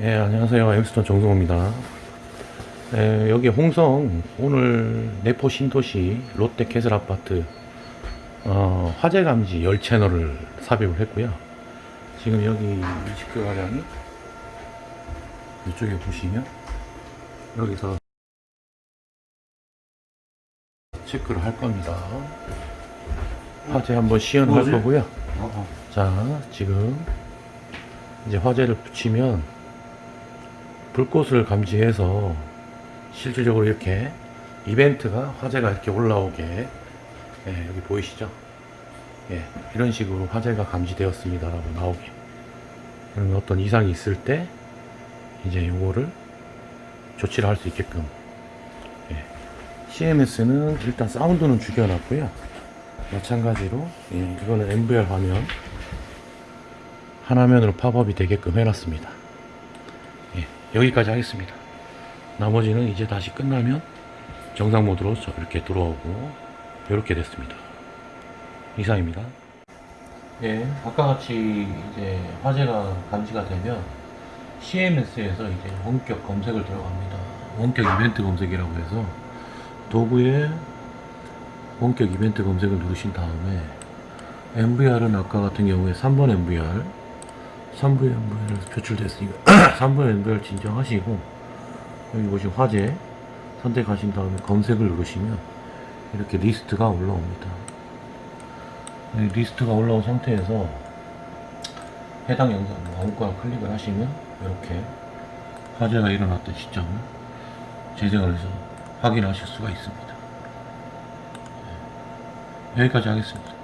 예, 안녕하세요. 엠스톤 정성호입니다. 예, 여기 홍성, 오늘 내포 신도시 롯데 캐슬 아파트, 어, 화재 감지 열 채널을 삽입을 했고요. 지금 여기 20개 가량이 이쪽에 보시면 여기서 체크를 할 겁니다. 화재 한번 시연할 뭐지? 거고요. 어, 자, 지금 이제 화재를 붙이면 불꽃을 감지해서 실질적으로 이렇게 이벤트가 화재가 이렇게 올라오게 예, 여기 보이시죠? 예, 이런 식으로 화재가 감지되었습니다 라고 나오게. 그러면 어떤 이상이 있을 때 이제 요거를 조치를 할 수 있게끔. 예. CMS는 일단 사운드는 죽여놨고요. 마찬가지로 예, 이거는 MVR 화면 한 화면으로 팝업이 되게끔 해놨습니다. 예, 여기까지 하겠습니다. 나머지는 이제 다시 끝나면 정상 모드로 저 이렇게 들어오고 이렇게 됐습니다. 이상입니다. 예, 아까 같이 이제 화재가 감지가 되면 CMS에서 이제 원격 검색을 들어갑니다. 원격 이벤트 검색이라고 해서 도구에 원격 이벤트 검색을 누르신 다음에 NVR은 아까 같은 경우에 3번 NVR 3번 NVR 표출됐으니까 3번 NVR 지정하시고 여기 보시면 화재 선택하신 다음에 검색을 누르시면 이렇게 리스트가 올라옵니다. 이 리스트가 올라온 상태에서 해당 영상 뭐 아무거나 클릭을 하시면 이렇게 화재가 일어났던 시점을 재생을 해서 확인하실 수가 있습니다. 네. 여기까지 하겠습니다